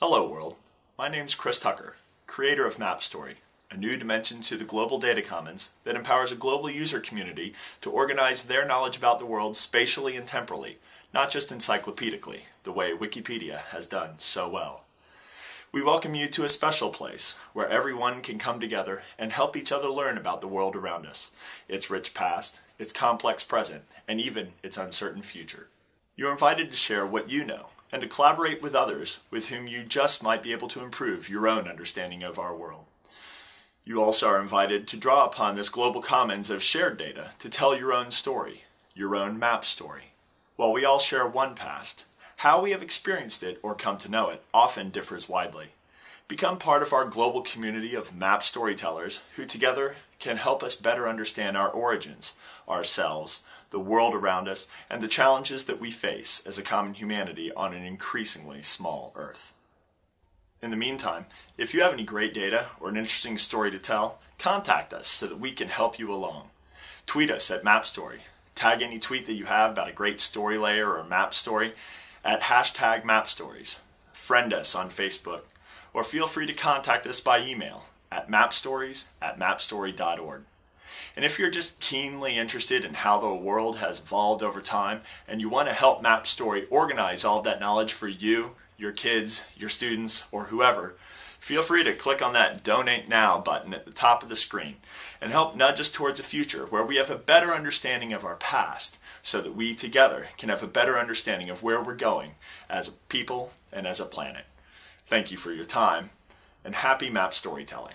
Hello world, my name's Chris Tucker, creator of MapStory, a new dimension to the global data commons that empowers a global user community to organize their knowledge about the world spatially and temporally, not just encyclopedically, the way Wikipedia has done so well. We welcome you to a special place where everyone can come together and help each other learn about the world around us, its rich past, its complex present, and even its uncertain future. You're invited to share what you know and to collaborate with others with whom you just might be able to improve your own understanding of our world. You also are invited to draw upon this global commons of shared data to tell your own story, your own map story. While we all share one past, how we have experienced it or come to know it often differs widely. Become part of our global community of map storytellers who together can help us better understand our origins, ourselves, the world around us, and the challenges that we face as a common humanity on an increasingly small Earth. In the meantime, if you have any great data or an interesting story to tell, contact us so that we can help you along. Tweet us at MapStory. Tag any tweet that you have about a great story layer or map story at hashtag MapStories. Friend us on Facebook or feel free to contact us by email at mapstories at mapstory.org. And if you're just keenly interested in how the world has evolved over time and you want to help MapStory organize all of that knowledge for you, your kids, your students, or whoever, feel free to click on that Donate Now button at the top of the screen and help nudge us towards a future where we have a better understanding of our past so that we together can have a better understanding of where we're going as a people and as a planet. Thank you for your time, and happy map storytelling.